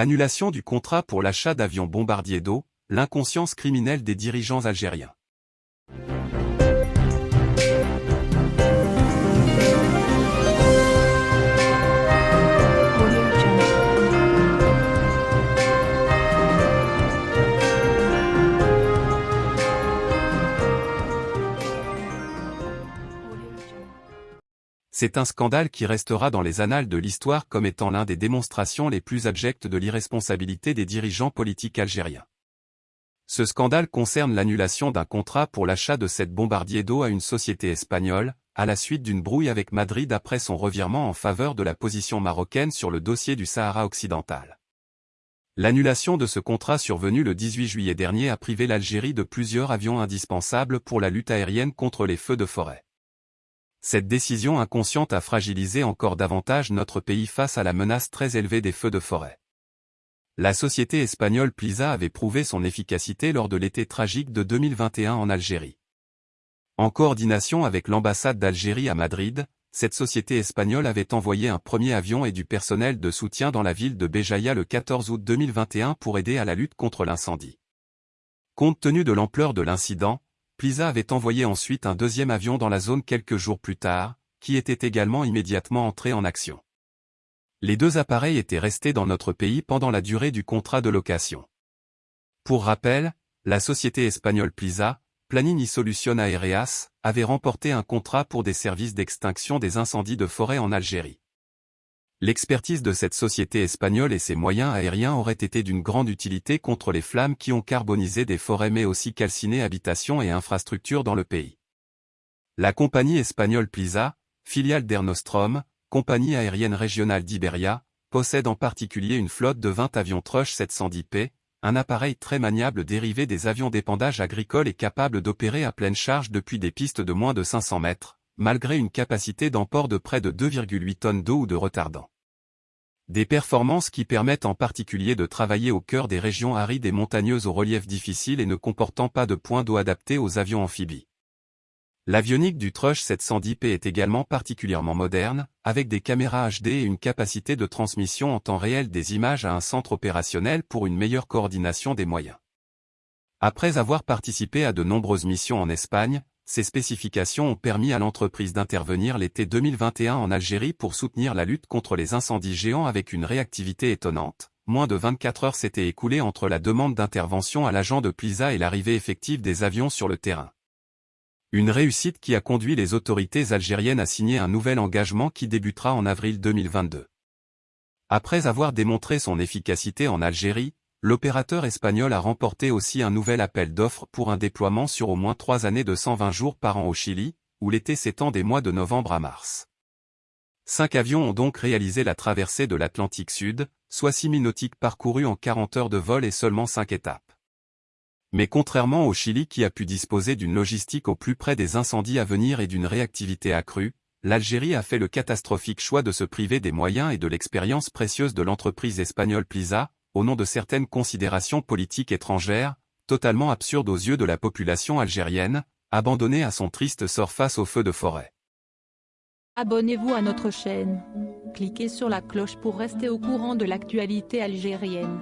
Annulation du contrat pour l'achat d'avions bombardiers d'eau, l'inconscience criminelle des dirigeants algériens. C'est un scandale qui restera dans les annales de l'histoire comme étant l'un des démonstrations les plus abjectes de l'irresponsabilité des dirigeants politiques algériens. Ce scandale concerne l'annulation d'un contrat pour l'achat de cette bombardier d'eau à une société espagnole, à la suite d'une brouille avec Madrid après son revirement en faveur de la position marocaine sur le dossier du Sahara occidental. L'annulation de ce contrat survenu le 18 juillet dernier a privé l'Algérie de plusieurs avions indispensables pour la lutte aérienne contre les feux de forêt. Cette décision inconsciente a fragilisé encore davantage notre pays face à la menace très élevée des feux de forêt. La société espagnole Plisa avait prouvé son efficacité lors de l'été tragique de 2021 en Algérie. En coordination avec l'ambassade d'Algérie à Madrid, cette société espagnole avait envoyé un premier avion et du personnel de soutien dans la ville de Béjaïa le 14 août 2021 pour aider à la lutte contre l'incendie. Compte tenu de l'ampleur de l'incident, Plisa avait envoyé ensuite un deuxième avion dans la zone quelques jours plus tard, qui était également immédiatement entré en action. Les deux appareils étaient restés dans notre pays pendant la durée du contrat de location. Pour rappel, la société espagnole Plisa, Planini Solution Aereas, avait remporté un contrat pour des services d'extinction des incendies de forêt en Algérie. L'expertise de cette société espagnole et ses moyens aériens auraient été d'une grande utilité contre les flammes qui ont carbonisé des forêts mais aussi calciné habitations et infrastructures dans le pays. La compagnie espagnole Plisa, filiale d'Ernostrom, compagnie aérienne régionale d'Iberia, possède en particulier une flotte de 20 avions Trush 710P, un appareil très maniable dérivé des avions d'épandage agricole et capable d'opérer à pleine charge depuis des pistes de moins de 500 mètres, malgré une capacité d'emport de près de 2,8 tonnes d'eau ou de retardant. Des performances qui permettent en particulier de travailler au cœur des régions arides et montagneuses au relief difficile et ne comportant pas de points d'eau adaptés aux avions amphibies. L'avionique du Trush 710P est également particulièrement moderne, avec des caméras HD et une capacité de transmission en temps réel des images à un centre opérationnel pour une meilleure coordination des moyens. Après avoir participé à de nombreuses missions en Espagne, ces spécifications ont permis à l'entreprise d'intervenir l'été 2021 en Algérie pour soutenir la lutte contre les incendies géants avec une réactivité étonnante. Moins de 24 heures s'étaient écoulées entre la demande d'intervention à l'agent de Plisa et l'arrivée effective des avions sur le terrain. Une réussite qui a conduit les autorités algériennes à signer un nouvel engagement qui débutera en avril 2022. Après avoir démontré son efficacité en Algérie, L'opérateur espagnol a remporté aussi un nouvel appel d'offres pour un déploiement sur au moins trois années de 120 jours par an au Chili, où l'été s'étend des mois de novembre à mars. Cinq avions ont donc réalisé la traversée de l'Atlantique Sud, soit 6 000 nautiques parcourus en 40 heures de vol et seulement 5 étapes. Mais contrairement au Chili qui a pu disposer d'une logistique au plus près des incendies à venir et d'une réactivité accrue, l'Algérie a fait le catastrophique choix de se priver des moyens et de l'expérience précieuse de l'entreprise espagnole Plisa, au nom de certaines considérations politiques étrangères, totalement absurdes aux yeux de la population algérienne, abandonnée à son triste sort face au feu de forêt. Abonnez-vous à notre chaîne. Cliquez sur la cloche pour rester au courant de l'actualité algérienne.